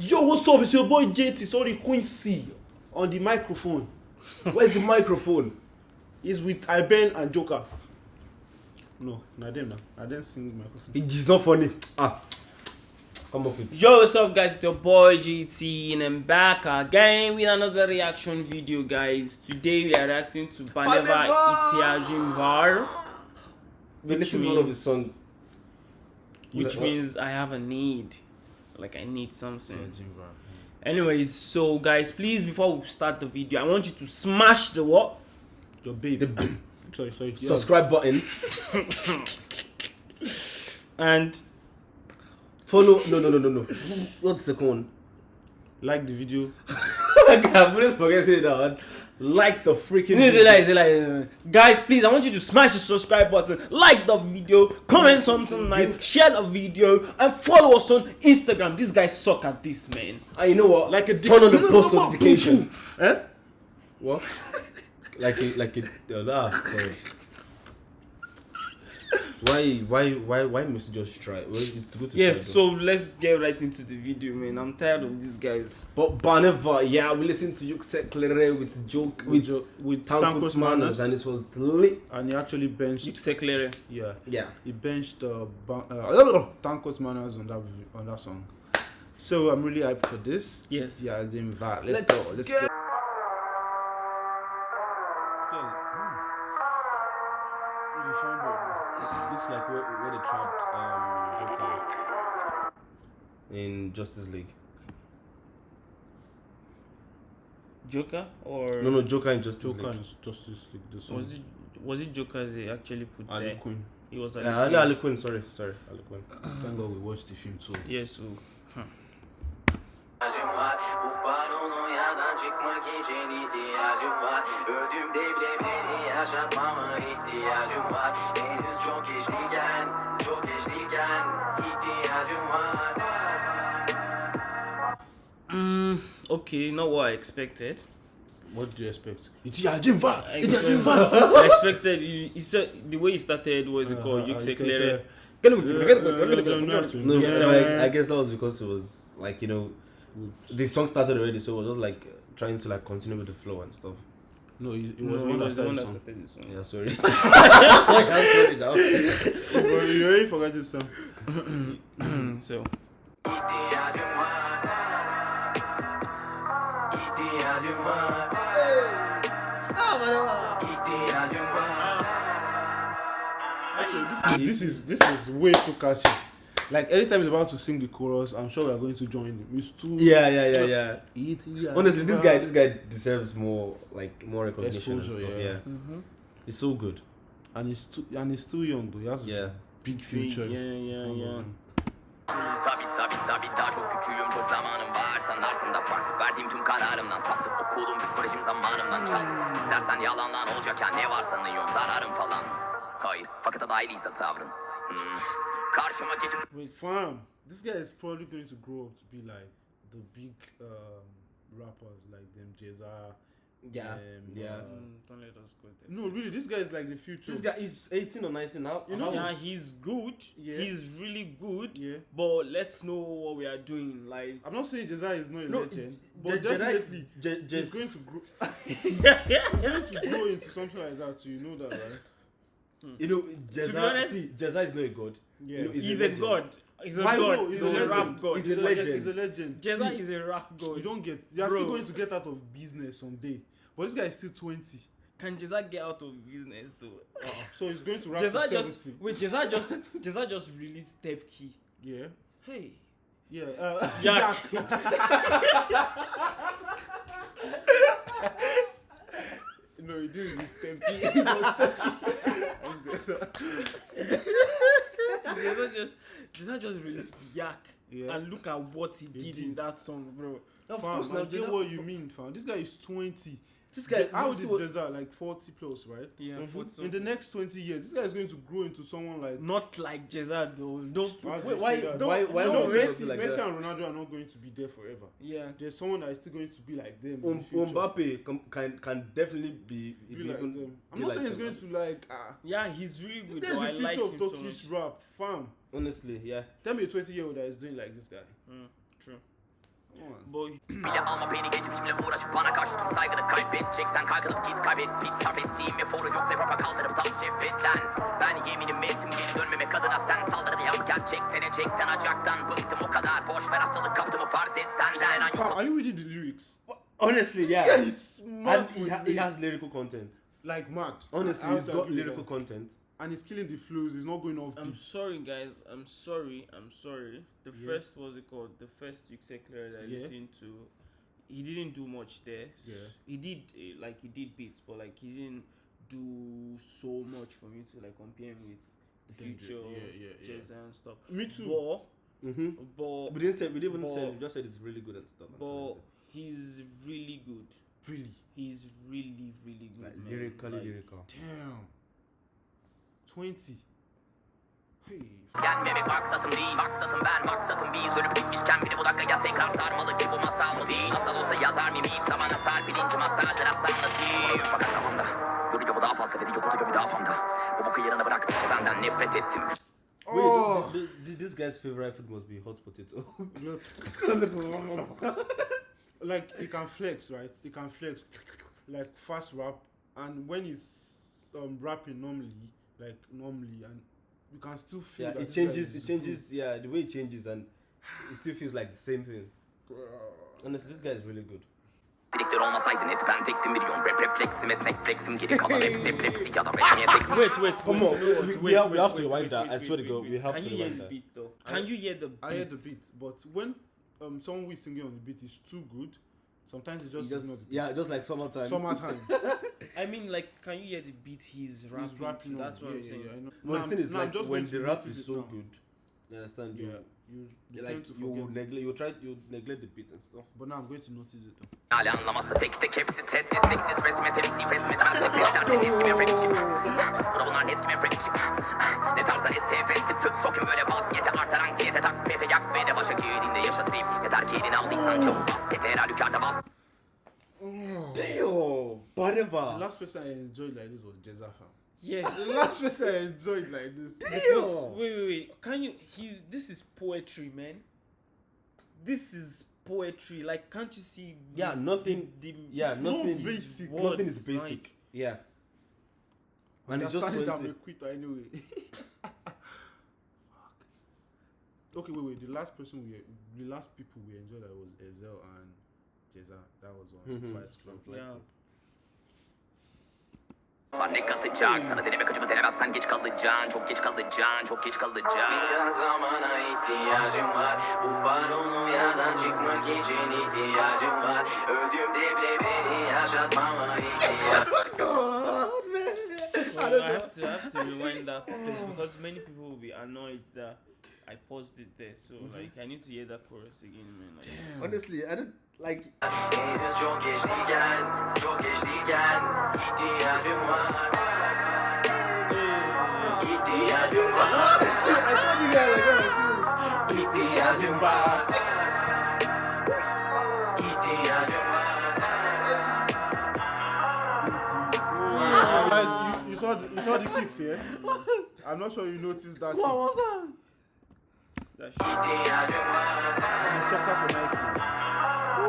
Yo, what's up? It's your boy JT, sorry, Quincy, on the microphone. Where's the microphone? It's with Iben and Joker. No, not them now. I didn't sing microphone. It's not funny. Ah, come off it. Yo, what's up, guys? It's your boy GT, and I'm back again with another reaction video, guys. Today we are reacting to Baneva Baneva! Itiajimvar, We Which listened to one of his means- songs. which means I have a need. Like, I need something. Jimva. Anyways, so, guys, please, before we start the video, I want you to smash the what? Your babe. The sorry, sorry. yeah. subscribe button. And Follow. No, no, no, no, no. What's the second one? Like the video. I'm always forgetting that one. Like the freaking. No, it's a lie, it's a uh, Guys, please, I want you to smash the subscribe button, like the video, comment something nice, share the video, and follow us on Instagram. These guys suck at this, man. And you know what? Like a dick- turn on the post notification. Eh? What? Like a like it uh, ah, sorry. Why why why why must you just try? Well, it's good to Yes, try, so let's get right into the video, man. I'm tired of these guys. But Baneva, yeah, we listened to Yuksek Klere with joke With, with, Jo- with Tankos Tankos Manners, Manners. and it was lit. And he actually benched. Yuksek Yeah. Yeah. He benched uh, ba- uh, Tankos Manners on that v- on that song. So I'm really hyped for this. Yes. Yeah, Jimva. Let's, Let's go. Let's get- go. In Justice League. Joker or No, no, Joker in Justice Joker League. and Justice League. The song. was it was it Joker they actually put Ali there? Queen. It was Yeah, Ali, Ali Quinn, sorry, sorry, Ali Quinn. Thank God we watched the film too. Yeah, so ihtiyacım var Bu paranoyadan çıkmak için ihtiyacım var Öldüğümde bile beni yaşatmama ihtiyacım var Henüz çok geçliyken, okay, not what I expected. What do you expect? It's yeah, Jimva. I It's yeah, expected, Jimva. I expected you, you said the way he started was it called Uh, Yuksek you can Klere. say- No, Yeah. so I, I guess that was because it was like you know the song started already, so it was just like trying to like continue with the flow and stuff. No, it, it No, was he one that was the one started that the song. started the song. Yeah, sorry. I'm sorry now. Bro, you already forgot this song. so İhtiyacım var İhtiyacım var İhtiyacım var Okay, this is this is this is way too catchy. Like anytime he's about to sing the chorus, I'm sure we are going to join him. It's too Yeah, yeah, yeah, yeah. It, yeah, Honestly, this guy, this guy deserves more like more recognition Exposure, and stuff. yeah. Yeah, mm-hmm. it's so good. and he's too and he's too young though. He has Yeah. big future. yeah, in yeah, yeah. Tabi tabi tabi daha çok küçüğüm çok zamanım var Sandarsın da farklı verdiğim tüm kararımdan Saptı okulum psikolojim zamanımdan çaldı İstersen yalandan olacakken ne var sanıyorsun zararım falan Hayır fakat adaylıysa tavrım hmm. Karşıma geçip Wait, fam, this guy is probably going to grow up to be like the big um, rappers like them Jeza. Yeah, um, yeah. uh, Mm, don't let us go there. no, really, this guy is like the future. This guy is 18 or 19 now. You know- yeah, he's good. Yeah. He's really good. Yeah. But let's know what we are doing. Like, I'm not saying Ceza is not a No, legend, Je- but Je- definitely Je- Je- he's going to grow. he's going to grow into something like that. So you know that, right? You know, be Ceza, honest- see, Ceza is not a god. Yeah. You know, he's, a a god. He's a Why- god. He's, he's a, a, rap god. He's He's a legend. He's a legend. Ceza See, is a rap god. You don't get. You're Bro. still going to get out of business someday. But this guy is still 20. Can Ceza get out of business though? So he's going to rap Ceza to just 70. wait. Ceza just Ceza just released Step Key. Yeah. Hey. Yeah. Uh, Yak. no, he didn't use Step Key. He was Step Ceza just Ceza just released Yak. Yeah. And look at what he, did, did. in that song, bro. Of Fam, course, I get what you mean, fam. This guy is 20. This guy, How you old see is Ceza? Like 40 plus, right? Yeah, Mhm. 40 In the next 20 years, this guy is going to grow into someone like. Not like Ceza though. Don't Why do Wait, why- say that? why- why no, Messi, like Messi that? and Ronaldo are not going to be there forever. Yeah. There's someone that is still going to be like them. in Um, the. Mbappe can, can can definitely be, Be be like even them. I'm be not like saying he's them, going to like. Ah, Yeah, he's really this good. guy is the future like of him so Turkish much. rap, fam. honestly, yeah. Tell me a 20 year old that is doing like this guy. Mm, true. Boy, Bile alma beni geçmişimle uğraşıp bana karşı tüm saygını kaybedeceksen Kaykılıp git kaybet bit sarf ettiğim eforu yok sefafa kaldırıp dal şehvetlen Ben yeminimi ettim geri dönmemek adına sen saldırı yap gerçekten ecekten acaktan Bıktım o kadar boş ver hastalık kaptımı farz et senden Are you reading the lyrics? Honestly, yeah. Yeah, he's mad and he, ha- he has lyrical content. like mad. Honestly, he's got lyrical that. content. And he's killing the flows. He's not going off I'm beat. sorry, guys. I'm sorry. I'm sorry. The Yeah. first was it called? The first Duke Seculair that I Yeah. listened to, he didn't do much there. Yeah. He did uh, like he did beats, but like he didn't do so much for me to like compare him with the Kendrick, future, yeah, yeah, yeah. Jazz and stuff. Me too. But Mm-hmm. but We didn't say we didn't even say But- we just said it's really good and stuff. but talented. he's really good. really? He's really really good. like man. lyrically Like, lyrical. Damn. Twenty. Hey. Yenmemek maksatım değil Maksatım ben maksatım biz Ölüp gitmişken biri bu dakikaya tekrar sarmalı ki bu masal mı değil Asal olsa yazar mıyım hiç zamana serpilince masallara sanlatayım Fakat kafamda Yorucu bu daha fazla dedi yok oluyor bir daha famda Bu boku yarına bıraktıkça benden nefret ettim Wait, Oh. th- th- th- this guy's favorite food must be hot potato. like he can flex, right? He can flex, like fast rap, and when he's um rapping normally, like normally, and you can still feel yeah, that it changes. It changes. Yeah, the way it changes, and it still feels like the same thing. Honestly, this guy is really good. Direktör olmasaydın hep ben tektim biliyorum Rap refleksim esnek flexim geri kalan hepsi epilepsi ya da resmiye teksim Wait, wait, Come on, wait, we- wait, we have- we wait, have to wait, rewind that. wait, I swear to God, we have Can to you hear the that. beat though? Can you hear the beat? I heard the beat, but when um someone who is singing on the beat is too good, sometimes it He just, just ignore the beat. yeah, just like summertime. Summertime. I mean, like, can you hear the beat he's rapping? He's rapping. to? That's what yeah, I'm yeah, saying. Yeah, I know. Well, Nah, the thing is, I'm like just when the rap is so now. good, you understand? Yeah, You, you, you like you will neglect. You try. You neglect the beat and stuff. but now I'm going to notice it. Though. Hala anlamazsa tek tek hepsi resme bunlar eskime The last person I enjoyed like this was Ceza fam. Yes. The last person I enjoyed like this. Because, wait, wait, wait. Can you? He's. This is poetry, man. This is poetry. Like, can't you see? the- Yeah, nothing- The, the, Yeah, It's nothing. not Is, basic. nothing is basic. like- yeah. And it's just Understanding that I'm twenty. a quitter anyway. Okay, wait, wait. The last person we, the last people we enjoyed that was Ezhel and Ceza. That was one. Mhm. Fight Club. Yeah. Var ne katacak Sana denemek acımı denemezsen geç kalacaksın. Çok geç kalacaksın Çok geç kalacaksın. Biraz zamana ihtiyacım var. Bu paranoyadan çıkmak için ihtiyacım var. Öldüğümde bile beni yaşatmama ihtiyacım Well, I have to. I have to rewind that place because many people will be annoyed that I paused it there. So mm-hmm. like, I need to hear that chorus again, man. Like, Honestly, I don't like. You, you saw the, you saw the kicks here. I'm not sure you noticed that. What kick. was that? That shit. İhtiyacım I'm a sucker for Nike.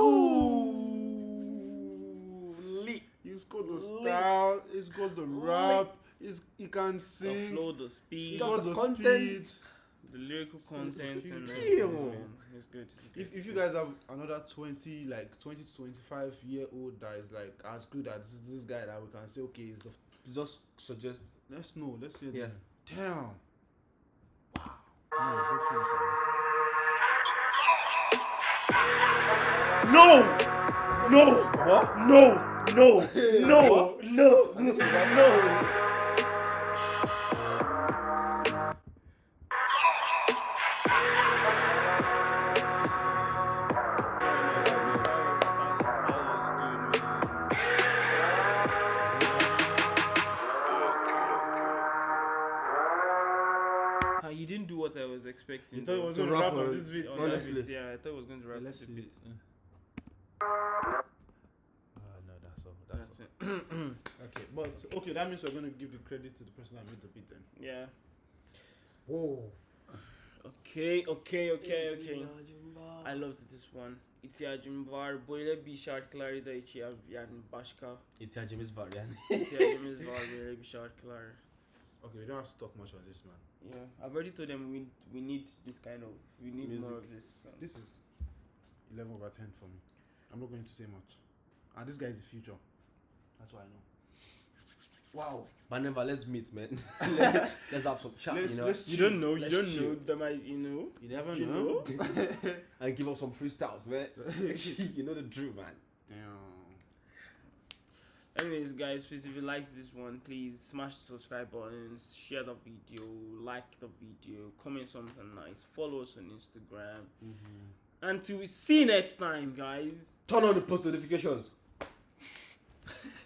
Ooh, lit. He's got the style. He's got the rap. He's, he can The sing. flow, the He speed, got the the content. speed. the lyrical content, and everything. It's good. It's good. If, if you guys have another 20, like 20 to 25 year old that is like as good as this, this guy that we can say, okay, is the. Just suggest. Let's know. Let's hear Yeah. them. Damn. No, No! No! What? No! No! No! No! No! Uh, expecting. You thought he though. was going to rap on on- this beat. On Honestly. beat, yeah, I thought he was going to rap the see beat. it. Ah, no, that's all. That's, it. Okay, but okay, that means we're going to give the credit to the person that made the beat then. Yeah. Whoa. Okay, okay, okay, okay. I loved this one. İhtiyacım var. Böyle bir şarkıları da ya- yani başka İhtiyacımız var yani. ihtiyacımız var böyle bir şarkılar. Okay, you don't have to talk much on this, man. Yeah, I've already told them we we need this kind of we need more of this. so. This is 11 over 10 for me. I'm not going to say much. And this guy is the future. That's what I know. Wow. But never, let's meet, man. let's have some chat, Let's- you know, let's You don't know. You Let's don't chill. know. They might, you know. You never You know. and give us some freestyles, man. you know the drill, man. Damn. Anyways, guys, please if you like this one, please smash the subscribe button, share the video, like the video, comment something nice, follow us on Instagram. Mm-hmm. Until we see you next time, guys. Turn on the post notifications.